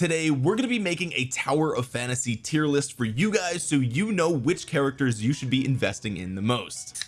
today we're going to be making a tower of fantasy tier list for you guys so you know which characters you should be investing in the most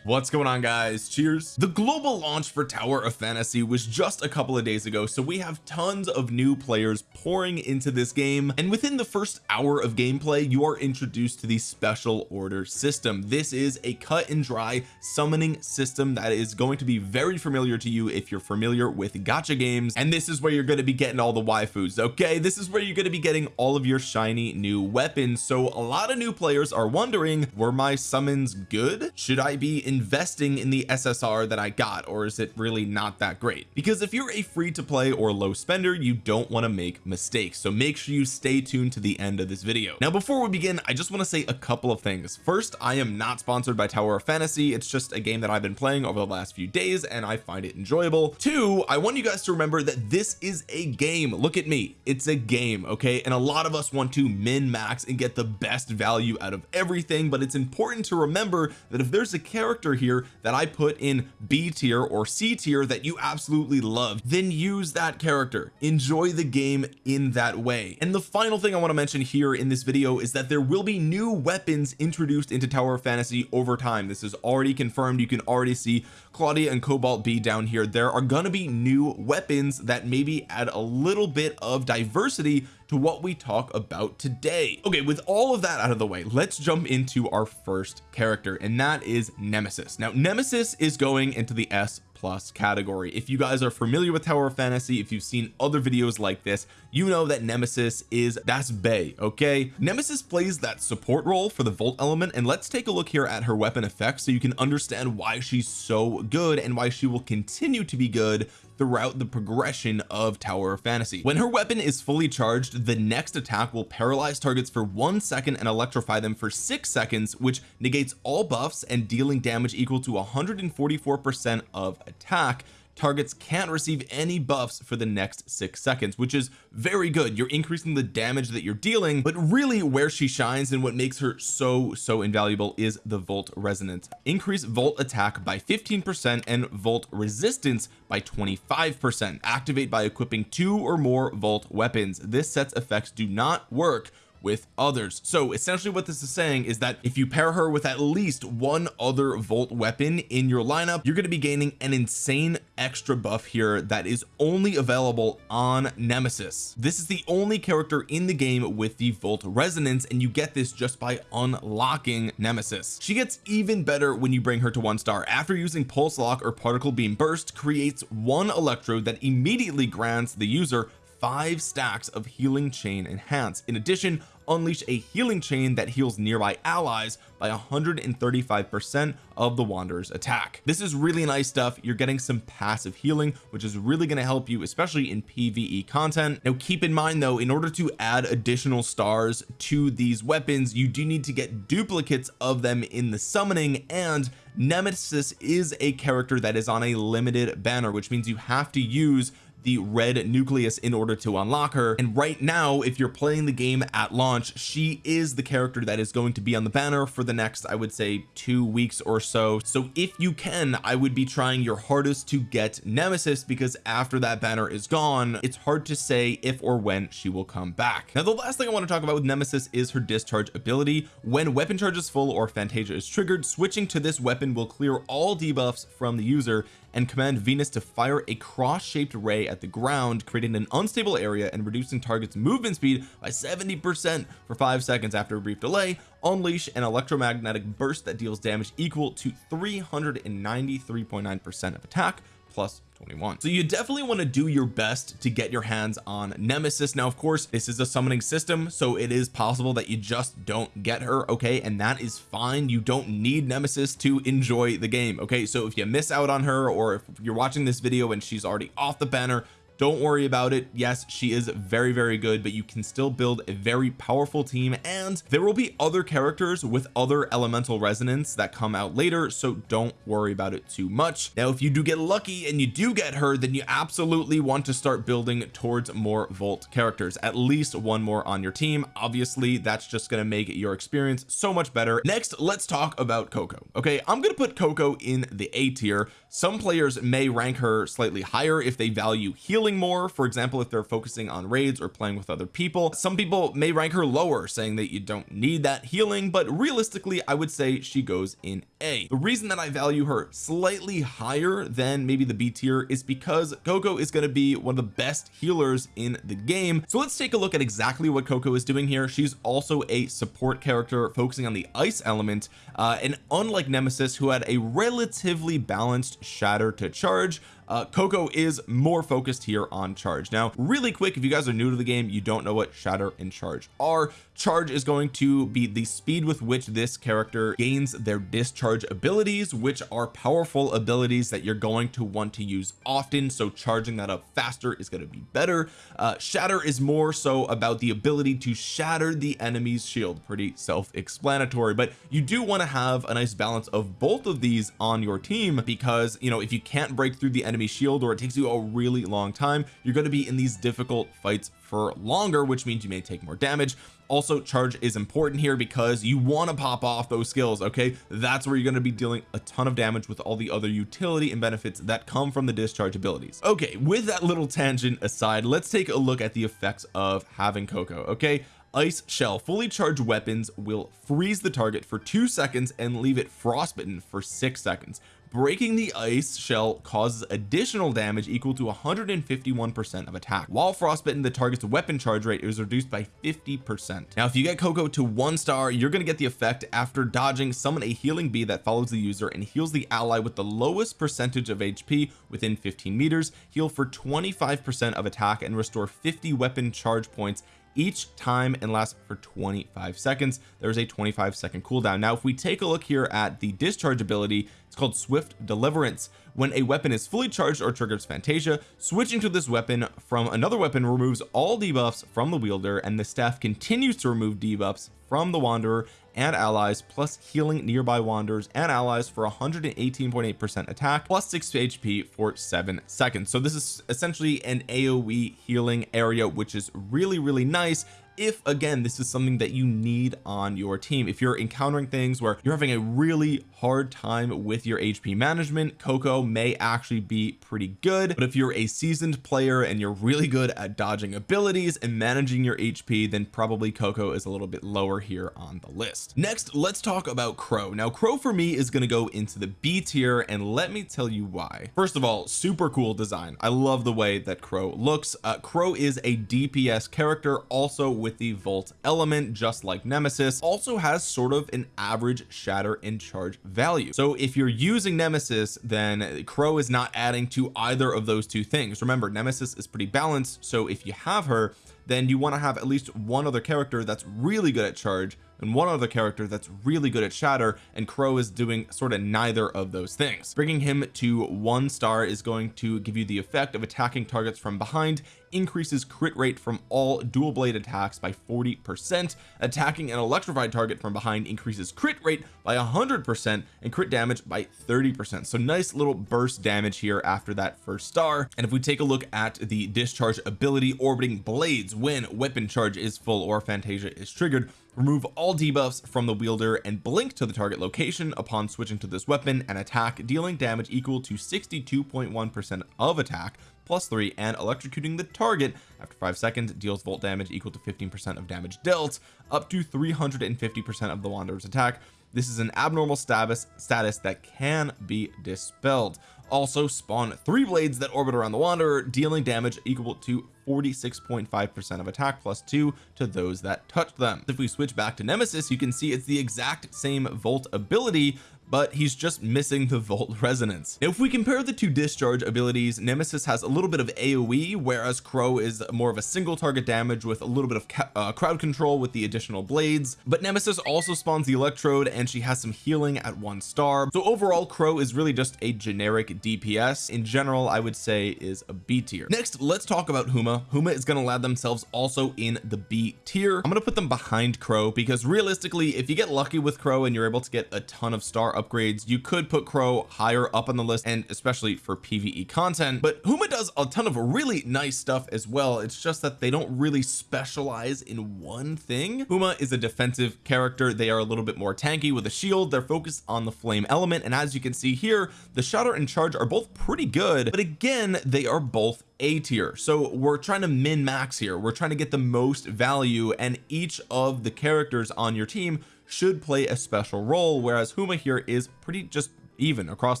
what's going on guys? Cheers. The global launch for tower of fantasy was just a couple of days ago so we have tons of new players pouring into this game and within the first hour of gameplay you are introduced to the special order system. This is a cut and dry summoning system that is going to be very familiar to you if you're familiar with gacha games and this is where you're going to be getting all the waifus okay? This is where you're going to be getting all of your shiny new weapons. So a lot of new players are wondering were my summons good? Should I be investing in the SSR that I got or is it really not that great? Because if you're a free to play or low spender you don't want to make mistakes so make sure you stay tuned to the end of this video. Now before we begin I just want to say a couple of things. First I am not sponsored by Tower of Fantasy. It's just a game that I've been playing over the last few days and I find it enjoyable. Two I want you guys to remember that this is a game. Look at me. It's a game okay? And a lot of us want to min max and get the best value out of everything but it's important to remember that if there's a character character here that I put in B tier or C tier that you absolutely love then use that character. Enjoy the game in that way. And the final thing I want to mention here in this video is that there will be new weapons introduced into Tower of Fantasy over time. This is already confirmed. You can already see Claudia and Cobalt B down here. There are going to be new weapons that maybe add a little bit of diversity to what we talk about today. Okay with all of that out of the way let's jump into our first character and that is Nemesis. Now Nemesis is going into the S plus category. If you guys are familiar with Tower of Fantasy if you've seen other videos like this you know that Nemesis is that's Bay okay? Nemesis plays that support role for the Volt element and let's take a look here at her weapon effects so you can understand why she's so good and why she will continue to be good throughout the progression of Tower of Fantasy. When her weapon is fully charged the next attack will paralyze targets for one second and electrify them for six seconds which negates all buffs and dealing damage equal to 144 percent of attack targets can't receive any buffs for the next six seconds which is very good. You're increasing the damage that you're dealing but really where she shines and what makes her so so invaluable is the volt resonance. Increase volt attack by 15 percent and volt resistance by 25 percent. Activate by equipping two or more volt weapons. This set's effects do not work with others. So essentially what this is saying is that if you pair her with at least one other volt weapon in your lineup you're going to be gaining an insane extra buff here that is only available on Nemesis. This is the only character in the game with the volt resonance and you get this just by unlocking Nemesis. She gets even better when you bring her to one star. After using pulse lock or particle beam burst creates one electrode that immediately grants the user five stacks of healing chain enhance. In addition unleash a healing chain that heals nearby allies by 135 percent of the wanderer's attack. This is really nice stuff. You're getting some passive healing which is really going to help you especially in PvE content. Now keep in mind though in order to add additional stars to these weapons you do need to get duplicates of them in the summoning and Nemesis is a character that is on a limited banner which means you have to use the red nucleus in order to unlock her. And right now if you're playing the game at launch she is the character that is going to be on the banner for the next I would say two weeks or so. So if you can I would be trying your hardest to get Nemesis because after that banner is gone it's hard to say if or when she will come back. Now the last thing I want to talk about with Nemesis is her discharge ability. When weapon charge is full or Fantasia is triggered switching to this weapon will clear all debuffs from the user and command Venus to fire a cross-shaped ray at the ground creating an unstable area and reducing targets movement speed by 70 percent for five seconds after a brief delay unleash an electromagnetic burst that deals damage equal to 393.9 percent of attack plus 21 so you definitely want to do your best to get your hands on Nemesis. Now of course this is a summoning system so it is possible that you just don't get her okay? And that is fine. You don't need Nemesis to enjoy the game okay? So if you miss out on her or if you're watching this video and she's already off the banner don't worry about it. Yes she is very very good but you can still build a very powerful team and there will be other characters with other elemental resonance that come out later so don't worry about it too much. Now if you do get lucky and you do get her then you absolutely want to start building towards more volt characters. At least one more on your team. Obviously that's just going to make your experience so much better. Next let's talk about Coco. Okay I'm going to put Coco in the A tier. Some players may rank her slightly higher if they value healing more for example if they're focusing on raids or playing with other people. Some people may rank her lower saying that you don't need that healing but realistically I would say she goes in a. The reason that I value her slightly higher than maybe the B tier is because Coco is going to be one of the best healers in the game. So let's take a look at exactly what Coco is doing here. She's also a support character focusing on the ice element uh, and unlike Nemesis who had a relatively balanced shatter to charge uh, Coco is more focused here on charge. Now really quick if you guys are new to the game you don't know what shatter and charge are charge is going to be the speed with which this character gains their discharge abilities which are powerful abilities that you're going to want to use often. So charging that up faster is going to be better. Uh, shatter is more so about the ability to shatter the enemy's shield. Pretty self-explanatory but you do want to have a nice balance of both of these on your team because you know if you can't break through the enemy shield or it takes you a really long time you're going to be in these difficult fights for longer which means you may take more damage also charge is important here because you want to pop off those skills okay? That's where you're going to be dealing a ton of damage with all the other utility and benefits that come from the discharge abilities. Okay with that little tangent aside let's take a look at the effects of having Coco okay? Ice shell fully charged weapons will freeze the target for two seconds and leave it frostbitten for six seconds breaking the ice shell causes additional damage equal to 151 percent of attack. While frostbitten the target's weapon charge rate is reduced by 50 percent. Now if you get Coco to one star you're going to get the effect after dodging summon a healing bee that follows the user and heals the ally with the lowest percentage of HP within 15 meters heal for 25 percent of attack and restore 50 weapon charge points each time and lasts for 25 seconds. There's a 25 second cooldown. Now if we take a look here at the discharge ability it's called swift deliverance. When a weapon is fully charged or triggers Fantasia switching to this weapon from another weapon removes all debuffs from the wielder and the staff continues to remove debuffs from the wanderer and allies plus healing nearby wanderers and allies for 118.8 percent attack plus 6 HP for seven seconds. So this is essentially an AoE healing area which is really really nice if again this is something that you need on your team. If you're encountering things where you're having a really hard time with your HP management Coco may actually be pretty good. But if you're a seasoned player and you're really good at dodging abilities and managing your HP then probably Coco is a little bit lower here on the list. Next let's talk about Crow. Now Crow for me is going to go into the B tier and let me tell you why. First of all super cool design. I love the way that Crow looks. Uh, Crow is a DPS character also with the volt element just like nemesis also has sort of an average shatter and charge value. So if you're using nemesis then crow is not adding to either of those two things. Remember nemesis is pretty balanced so if you have her then you want to have at least one other character that's really good at charge and one other character that's really good at shatter and crow is doing sort of neither of those things. Bringing him to one star is going to give you the effect of attacking targets from behind increases crit rate from all dual blade attacks by 40 percent attacking an electrified target from behind increases crit rate by 100 percent and crit damage by 30 percent. So nice little burst damage here after that first star. And if we take a look at the discharge ability orbiting blades when weapon charge is full or fantasia is triggered remove all debuffs from the wielder and blink to the target location upon switching to this weapon. And attack dealing damage equal to 62.1 percent of attack plus three and electrocuting the target. After five seconds deals volt damage equal to 15 percent of damage dealt up to 350 percent of the wanderer's attack. This is an abnormal status status that can be dispelled also spawn three blades that orbit around the wanderer dealing damage equal to 46.5 percent of attack plus two to those that touch them. If we switch back to nemesis you can see it's the exact same volt ability but he's just missing the volt resonance. If we compare the two discharge abilities nemesis has a little bit of aoe whereas crow is more of a single target damage with a little bit of uh, crowd control with the additional blades. But nemesis also spawns the electrode and she has some healing at one star. So overall crow is really just a generic DPS in general I would say is a B tier. Next let's talk about Huma. Huma is going to land themselves also in the B tier. I'm going to put them behind crow because realistically if you get lucky with crow and you're able to get a ton of star upgrades. You could put crow higher up on the list and especially for PvE content but Huma does a ton of really nice stuff as well. It's just that they don't really specialize in one thing. Huma is a defensive character. They are a little bit more tanky with a shield. They're focused on the flame element and as you can see here the shatter and charge are both pretty good but again they are both a tier. So we're trying to min max here. We're trying to get the most value and each of the characters on your team should play a special role whereas Huma here is pretty just even across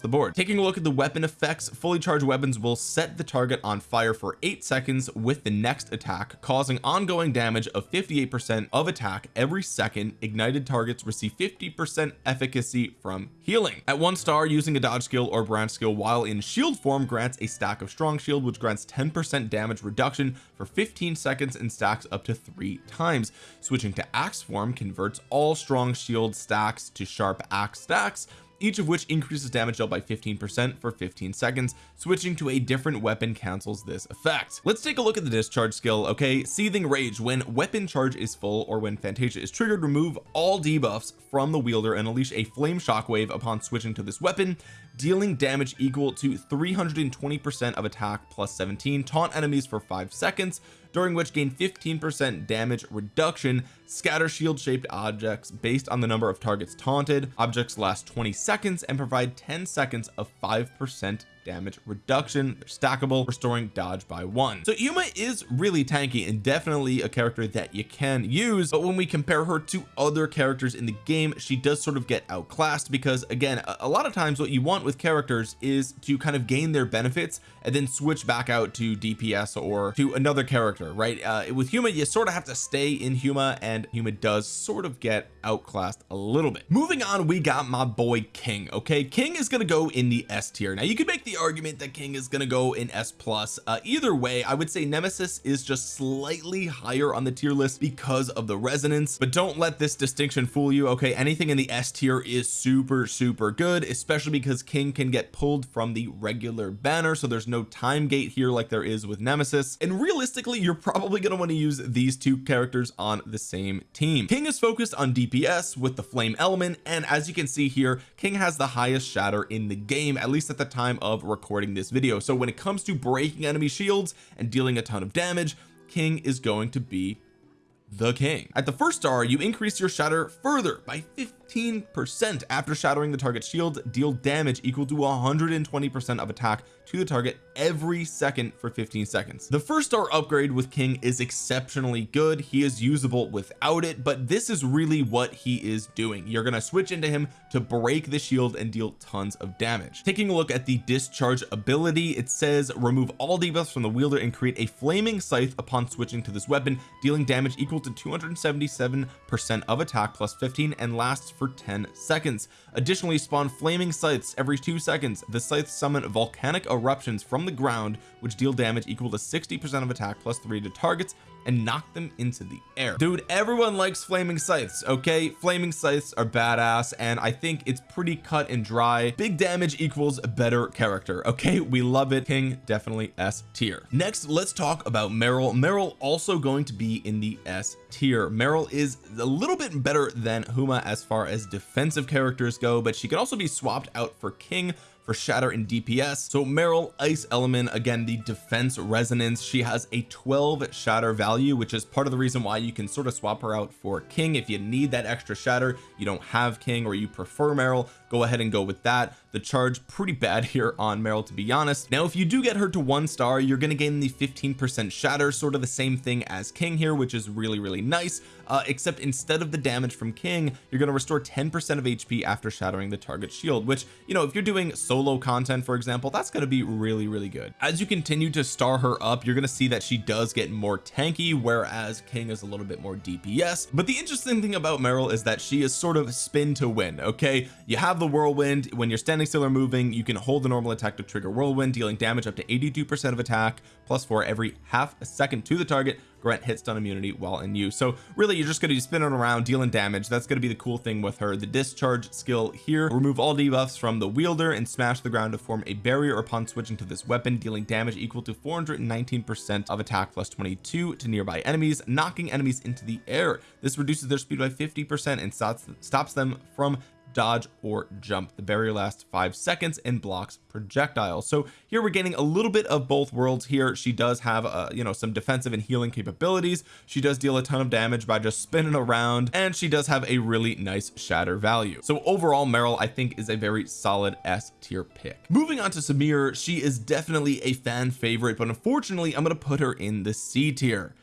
the board. Taking a look at the weapon effects fully charged weapons will set the target on fire for eight seconds with the next attack causing ongoing damage of 58 percent of attack every second. Ignited targets receive 50 percent efficacy from healing. At one star using a dodge skill or branch skill while in shield form grants a stack of strong shield which grants 10 percent damage reduction for 15 seconds and stacks up to three times. Switching to axe form converts all strong shield stacks to sharp axe stacks each of which increases damage dealt by 15 percent for 15 seconds switching to a different weapon cancels this effect. Let's take a look at the discharge skill okay? Seething rage when weapon charge is full or when Fantasia is triggered remove all debuffs from the wielder and unleash a flame shockwave upon switching to this weapon dealing damage equal to 320 percent of attack plus 17 taunt enemies for five seconds during which gain 15 percent damage reduction scatter shield shaped objects based on the number of targets taunted objects last 20 seconds and provide 10 seconds of five percent damage reduction they're stackable restoring dodge by one. So Huma is really tanky and definitely a character that you can use but when we compare her to other characters in the game she does sort of get outclassed because again a, a lot of times what you want with characters is to kind of gain their benefits and then switch back out to DPS or to another character right? Uh, with Huma you sort of have to stay in Huma and Huma does sort of get outclassed a little bit. Moving on we got my boy King okay? King is going to go in the S tier. Now you could make the argument that King is going to go in S plus. Uh, either way I would say Nemesis is just slightly higher on the tier list because of the resonance but don't let this distinction fool you okay? Anything in the S tier is super super good especially because King can get pulled from the regular banner so there's no time gate here like there is with Nemesis. And realistically you're probably going to want to use these two characters on the same team. King is focused on DPS with the flame element and as you can see here King has the highest shatter in the game at least at the time of recording this video. So when it comes to breaking enemy shields and dealing a ton of damage King is going to be the king. At the first star you increase your shatter further by 15 percent. After shattering the target shield deal damage equal to 120 percent of attack to the target every second for 15 seconds. The first star upgrade with King is exceptionally good. He is usable without it but this is really what he is doing. You're going to switch into him to break the shield and deal tons of damage. Taking a look at the discharge ability it says remove all debuffs from the wielder and create a flaming scythe upon switching to this weapon dealing damage equal to 277 percent of attack plus 15 and lasts for 10 seconds. Additionally spawn flaming scythes every two seconds. The scythes summon volcanic eruptions from the ground which deal damage equal to 60 percent of attack plus three to targets and knock them into the air. Dude everyone likes flaming scythes okay? Flaming scythes are badass and I think it's pretty cut and dry. Big damage equals better character okay? We love it. King definitely S tier. Next let's talk about Meryl. Meryl also going to be in the S tier. Meryl is a little bit better than Huma as far as defensive characters go but she could also be swapped out for King for shatter and DPS so Meryl ice element again the defense resonance. She has a 12 shatter value which is part of the reason why you can sort of swap her out for King. If you need that extra shatter you don't have King or you prefer Meryl go ahead and go with that the charge pretty bad here on Meryl to be honest. Now if you do get her to one star you're going to gain the 15 percent shatter sort of the same thing as King here which is really really nice. Uh, except instead of the damage from King you're going to restore 10 percent of HP after shattering the target shield which you know if you're doing solo content for example that's going to be really really good. As you continue to star her up you're going to see that she does get more tanky whereas King is a little bit more DPS but the interesting thing about Meryl is that she is sort of spin to win okay? You have the whirlwind. When you're standing still or moving. You can hold the normal attack to trigger whirlwind dealing damage up to 82 percent of attack plus four every half a second to the target. Grant hit stun immunity while in use. So really you're just going to be spinning around dealing damage. That's going to be the cool thing with her. The discharge skill here remove all debuffs from the wielder and smash the ground to form a barrier upon switching to this weapon dealing damage equal to 419 percent of attack plus 22 to nearby enemies knocking enemies into the air. This reduces their speed by 50 percent and stops stops them from dodge or jump. The barrier lasts five seconds and blocks projectiles. So here we're getting a little bit of both worlds here. She does have uh you know some defensive and healing capabilities. She does deal a ton of damage by just spinning around and she does have a really nice shatter value. So overall Meryl I think is a very solid S tier pick. Moving on to Samir she is definitely a fan favorite but unfortunately I'm going to put her in the C tier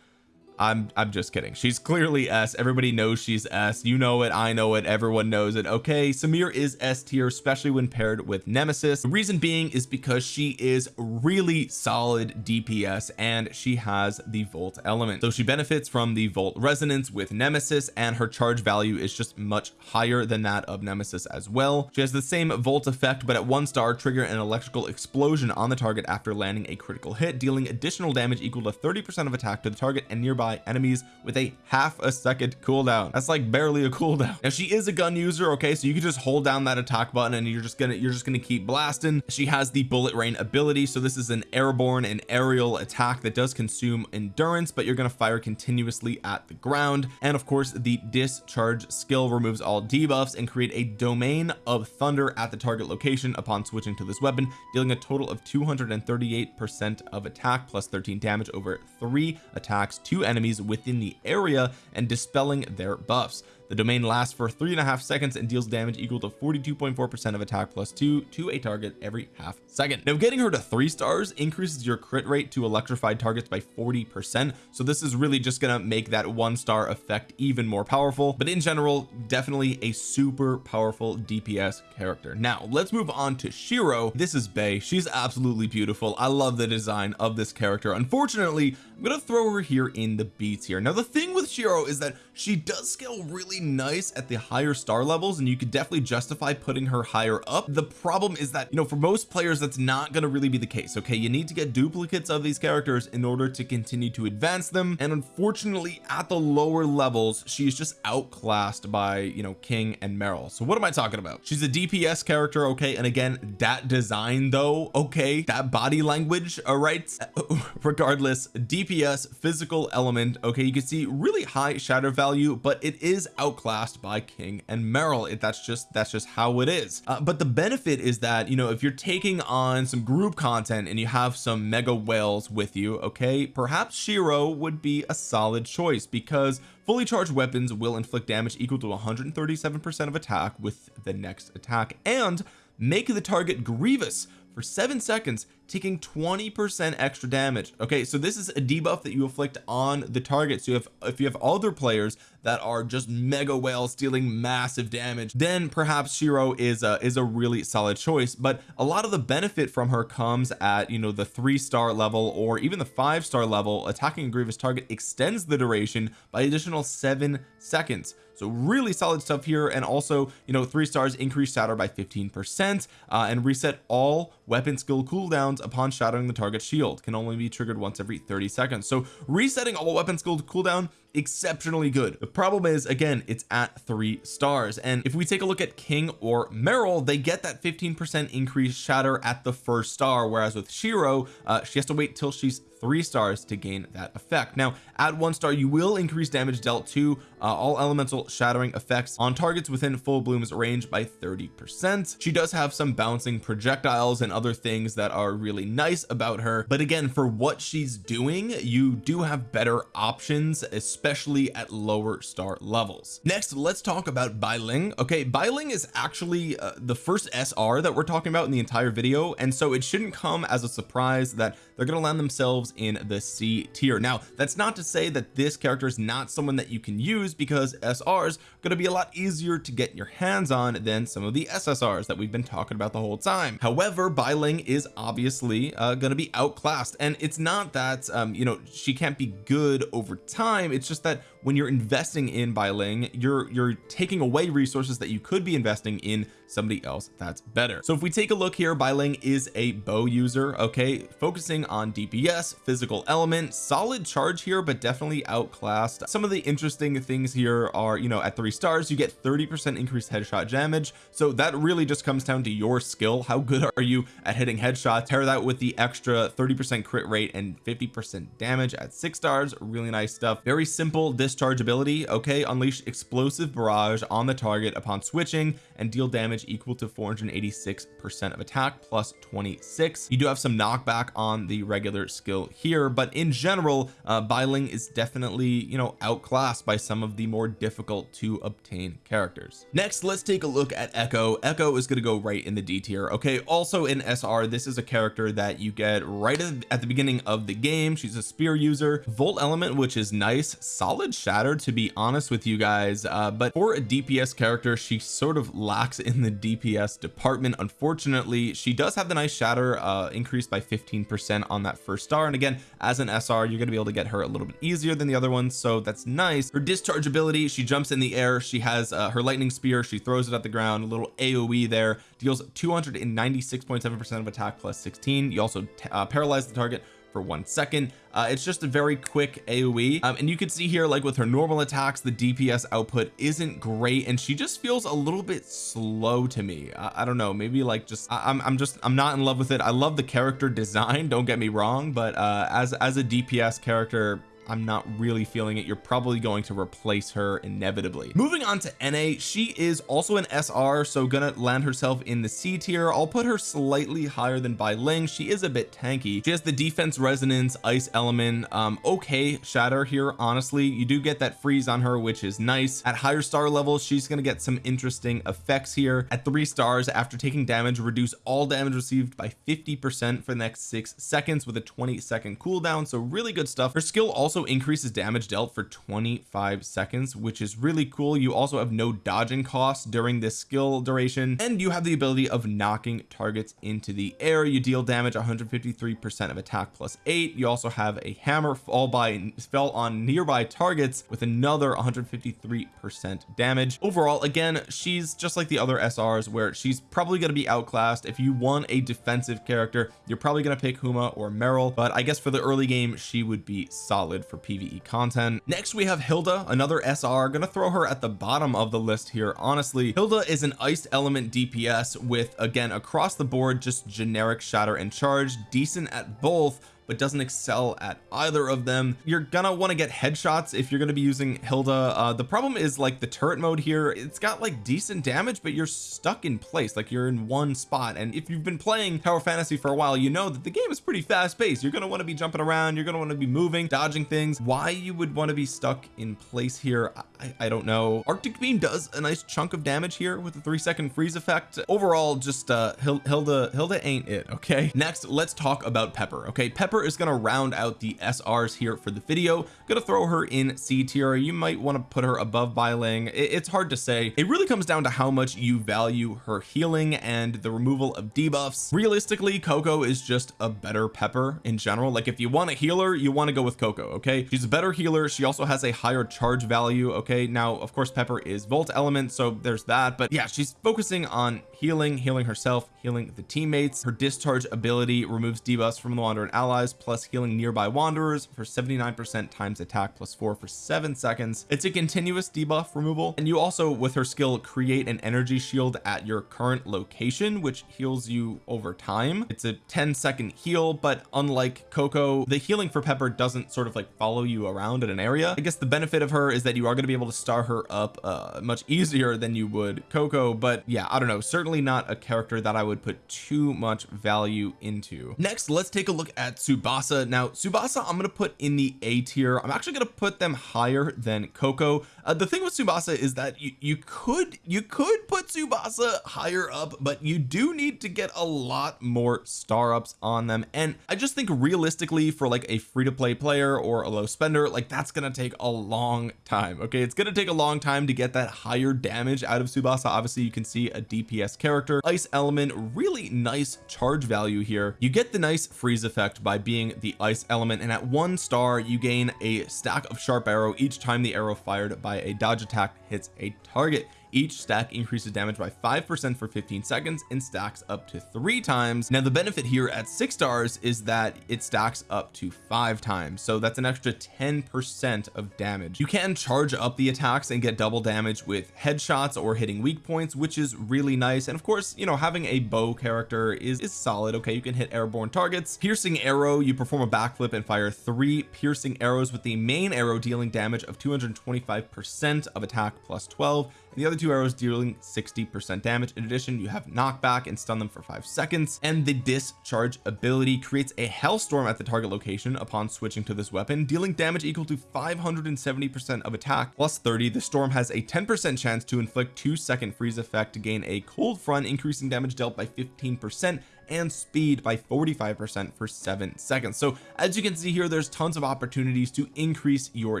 I'm I'm just kidding. She's clearly S. Everybody knows she's S. You know it. I know it. Everyone knows it. Okay Samir is S tier especially when paired with Nemesis. The reason being is because she is really solid DPS and she has the Volt element. So she benefits from the Volt resonance with Nemesis and her charge value is just much higher than that of Nemesis as well. She has the same Volt effect but at one star trigger an electrical explosion on the target after landing a critical hit dealing additional damage equal to 30 percent of attack to the target and nearby by enemies with a half a second cooldown. That's like barely a cooldown. Now she is a gun user okay? So you can just hold down that attack button and you're just gonna you're just gonna keep blasting. She has the bullet rain ability so this is an airborne and aerial attack that does consume endurance but you're gonna fire continuously at the ground. And of course the discharge skill removes all debuffs and create a domain of thunder at the target location upon switching to this weapon dealing a total of 238 percent of attack plus 13 damage over three attacks to enemies enemies within the area and dispelling their buffs the domain lasts for three and a half seconds and deals damage equal to 42.4 percent of attack plus two to a target every half second. Now getting her to three stars increases your crit rate to electrified targets by 40 percent. So this is really just gonna make that one star effect even more powerful. But in general definitely a super powerful DPS character. Now let's move on to Shiro. This is Bay she's absolutely beautiful. I love the design of this character. Unfortunately I'm gonna throw her here in the beats here. Now the thing with Shiro is that she does scale really nice at the higher star levels and you could definitely justify putting her higher up. The problem is that you know for most players that's not going to really be the case okay? You need to get duplicates of these characters in order to continue to advance them and unfortunately at the lower levels she's just outclassed by you know King and Meryl. So what am I talking about? She's a DPS character okay? And again that design though okay? That body language all right? Regardless DPS physical element okay? You can see really high shatter value but it is outclassed by King and Meryl. It, that's just that's just how it is. Uh, but the benefit is that you know if you're taking on some group content and you have some mega whales with you okay perhaps Shiro would be a solid choice because fully charged weapons will inflict damage equal to 137 percent of attack with the next attack and make the target grievous for seven seconds taking 20 percent extra damage. Okay so this is a debuff that you inflict on the target. So if if you have other players that are just mega whales dealing massive damage then perhaps Shiro is a is a really solid choice. But a lot of the benefit from her comes at you know the three star level or even the five star level. Attacking a grievous target extends the duration by additional seven seconds so really solid stuff here and also you know three stars increase shatter by 15 percent uh, and reset all weapon skill cooldowns upon shattering the target shield. Can only be triggered once every 30 seconds. So resetting all weapon skill cooldown exceptionally good. The problem is again it's at three stars. And if we take a look at King or Meryl they get that 15 percent increase shatter at the first star whereas with Shiro uh, she has to wait till she's three stars to gain that effect. Now at one star you will increase damage dealt to uh, all elemental shattering effects on targets within full bloom's range by 30 percent. She does have some bouncing projectiles and other things that are really nice about her. But again for what she's doing you do have better options especially at lower star levels. Next let's talk about Bai Ling. Okay Bai Ling is actually uh, the first SR that we're talking about in the entire video and so it shouldn't come as a surprise that they're going to land themselves in the C tier. Now that's not to say that this character is not someone that you can use because SRs going to be a lot easier to get your hands on than some of the SSRs that we've been talking about the whole time. However Bai Ling is obviously uh, going to be outclassed and it's not that um you know she can't be good over time it's just that when you're investing in Bai Ling you're you're taking away resources that you could be investing in somebody else that's better. So if we take a look here Bai Ling is a bow user okay? Focusing on DPS physical element solid charge here but definitely outclassed. Some of the interesting things here are you know at three stars you get 30 percent increased headshot damage. So that really just comes down to your skill. How good are you at hitting headshots? Pair that with the extra 30 percent crit rate and 50 percent damage at six stars. Really nice stuff. Very simple discharge ability okay? Unleash explosive barrage on the target upon switching and deal damage equal to 486 percent of attack plus 26 you do have some knockback on the regular skill here but in general uh Bai Ling is definitely you know outclassed by some of the more difficult to obtain characters. Next let's take a look at Echo. Echo is going to go right in the D tier okay? Also in SR this is a character that you get right at the beginning of the game. She's a spear user. Volt element which is nice. Solid shatter to be honest with you guys uh but for a DPS character she sort of lacks in the DPS department. Unfortunately she does have the nice shatter uh increased by 15 percent on that first star. And again as an SR you're to be able to get her a little bit easier than the other ones so that's nice. Her discharge ability she jumps in the air. She has uh, her lightning spear. She throws it at the ground. A little AoE there. Deals 296.7 percent of attack plus 16 you also uh, paralyze the target for one second. Uh, it's just a very quick AoE um, and you can see here like with her normal attacks the DPS output isn't great and she just feels a little bit slow to me. I, I don't know maybe like just I, am I'm, I'm just I'm not in love with it. I love the character design don't get me wrong but uh as as a DPS character I'm not really feeling it. You're probably going to replace her inevitably. Moving on to NA she is also an SR so gonna land herself in the C tier. I'll put her slightly higher than Bai Ling. She is a bit tanky. She has the defense resonance ice element. Um okay shatter here honestly you do get that freeze on her which is nice. At higher star levels she's to get some interesting effects here. At three stars after taking damage reduce all damage received by 50 percent for the next six seconds with a 20 second cooldown so really good stuff. Her skill also also increases damage dealt for 25 seconds which is really cool. You also have no dodging costs during this skill duration and you have the ability of knocking targets into the air. You deal damage 153 percent of attack plus eight. You also have a hammer fall by fell on nearby targets with another 153 percent damage. Overall again she's just like the other SRs where she's probably going to be outclassed. If you want a defensive character you're probably going to pick Huma or Meryl but I guess for the early game she would be solid for PvE content. Next we have Hilda another SR gonna throw her at the bottom of the list here honestly. Hilda is an ice element DPS with again across the board just generic shatter and charge decent at both but doesn't excel at either of them. You're gonna want to get headshots if you're to be using Hilda. Uh the problem is like the turret mode here it's got like decent damage but you're stuck in place like you're in one spot. And if you've been playing tower fantasy for a while you know that the game is pretty fast paced. You're to want to be jumping around you're to want to be moving dodging things. Why you would want to be stuck in place here I, I don't know. Arctic beam does a nice chunk of damage here with the three second freeze effect. Overall just uh Hilda Hilda ain't it okay? Next let's talk about Pepper okay? Pepper Is going to round out the SRs here for the video. Gonna throw her in C tier. You might want to put her above Bai Ling it's hard to say. It really comes down to how much you value her healing and the removal of debuffs. Realistically Coco is just a better Pepper in general. Like if you want a healer you want to go with Coco okay? She's a better healer. She also has a higher charge value okay? Now of course Pepper is volt element so there's that. But yeah she's focusing on healing healing herself healing the teammates. Her discharge ability removes debuffs from the wanderer and allies plus healing nearby wanderers for 79 percent times attack plus four for seven seconds. It's a continuous debuff removal. And you also with her skill create an energy shield at your current location which heals you over time. It's a 10 second heal but unlike Coco the healing for Pepper doesn't sort of like follow you around in an area. I guess the benefit of her is that you are going to be able to star her up uh much easier than you would Coco but yeah I don't know. Certainly not a character that I would put too much value into. Next let's take a look at Tsubasa. Now Tsubasa I'm going to put in the A tier. I'm actually going to put them higher than Coco. Uh, the thing with Tsubasa is that you you could you could put Tsubasa higher up but you do need to get a lot more star ups on them. And I just think realistically for like a free-to-play player or a low spender like that's gonna take a long time okay? It's gonna take a long time to get that higher damage out of Tsubasa. Obviously you can see a DPS character ice element really nice charge value here. You get the nice freeze effect by being the ice element and at one star you gain a stack of sharp arrow each time the arrow fired by a dodge attack hits a target each stack increases damage by 5% for 15 seconds and stacks up to three times. Now the benefit here at six stars is that it stacks up to five times so that's an extra 10 percent of damage. You can charge up the attacks and get double damage with headshots or hitting weak points which is really nice. And of course you know having a bow character is is solid. Okay you can hit airborne targets. Piercing arrow you perform a backflip and fire three piercing arrows with the main arrow dealing damage of 225 percent of attack plus 12 and the other two arrows dealing 60 percent damage. In addition you have knockback and stun them for five seconds. And the discharge ability creates a hellstorm at the target location upon switching to this weapon dealing damage equal to 570 percent of attack. Plus 30 the storm has a 10 percent chance to inflict two second freeze effect to gain a cold front increasing damage dealt by 15 percent and speed by 45 percent for seven seconds. So as you can see here there's tons of opportunities to increase your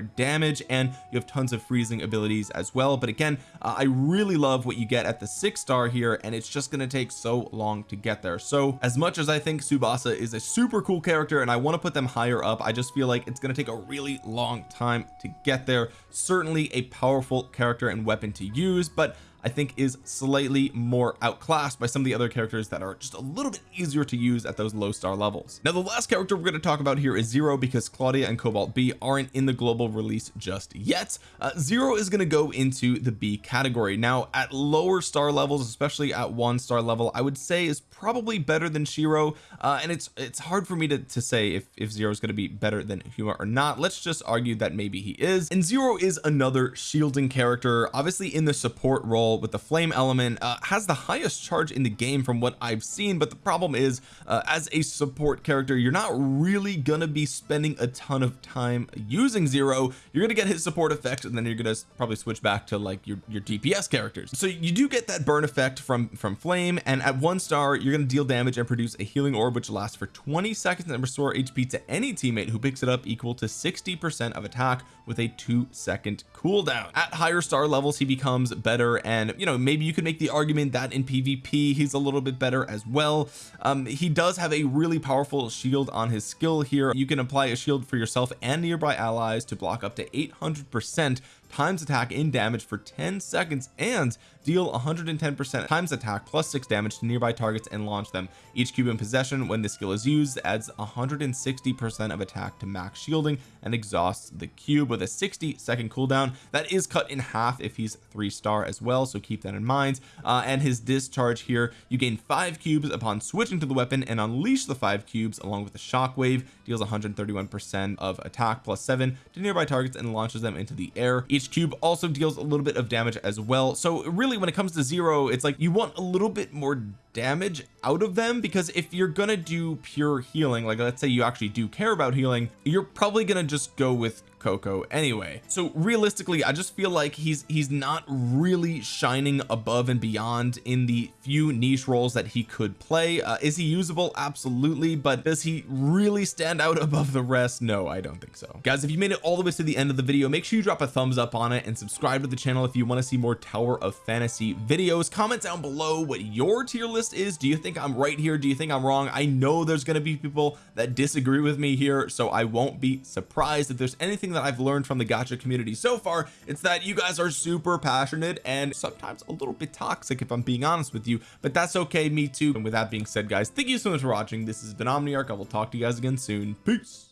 damage and you have tons of freezing abilities as well. But again uh, I really love what you get at the six star here and it's just going to take so long to get there. So as much as I think Tsubasa is a super cool character and I want to put them higher up I just feel like it's going to take a really long time to get there. Certainly a powerful character and weapon to use but I think is slightly more outclassed by some of the other characters that are just a little bit easier to use at those low star levels. Now the last character we're going to talk about here is Zero because Claudia and Cobalt B aren't in the global release just yet. Uh, Zero is going to go into the B category. Now at lower star levels especially at one star level I would say is probably better than Shiro uh, and it's it's hard for me to, to say if if Zero is going to be better than Huma or not. Let's just argue that maybe he is. And Zero is another shielding character obviously in the support role with the flame element uh, has the highest charge in the game from what I've seen but the problem is uh, as a support character you're not really gonna be spending a ton of time using zero. You're gonna get his support effect and then you're gonna probably switch back to like your your DPS characters. So you do get that burn effect from from flame and at one star you're gonna deal damage and produce a healing orb which lasts for 20 seconds and restore HP to any teammate who picks it up equal to 60 percent of attack with a two second cooldown. At higher star levels he becomes better and you know maybe you could make the argument that in PvP he's a little bit better as well. Um he does have a really powerful shield on his skill here. You can apply a shield for yourself and nearby allies to block up to 800 percent times attack in damage for 10 seconds and deal 110 percent times attack plus six damage to nearby targets and launch them. Each cube in possession when this skill is used adds 160 percent of attack to max shielding and exhausts the cube with a 60 second cooldown. That is cut in half if he's three star as well so keep that in mind. Uh, and his discharge here you gain five cubes upon switching to the weapon and unleash the five cubes along with the shockwave deals 131 percent of attack plus seven to nearby targets and launches them into the air. Each cube also deals a little bit of damage as well. So really when it comes to zero it's like you want a little bit more damage out of them because if you're gonna do pure healing like let's say you actually do care about healing you're probably gonna just go with Coco anyway. So realistically I just feel like he's he's not really shining above and beyond in the few niche roles that he could play. Uh, is he usable? Absolutely but does he really stand out above the rest? No I don't think so. Guys if you made it all the way to the end of the video make sure you drop a thumbs up on it and subscribe to the channel if you want to see more Tower of Fantasy videos. Comment down below what your tier list is do you think I'm right here? Do you think I'm wrong? I know there's going to be people that disagree with me here so I won't be surprised if there's anything that I've learned from the gacha community so far. It's that you guys are super passionate and sometimes a little bit toxic if I'm being honest with you but that's okay me too. And with that being said guys thank you so much for watching. This has been Omniarch I will talk to you guys again soon. Peace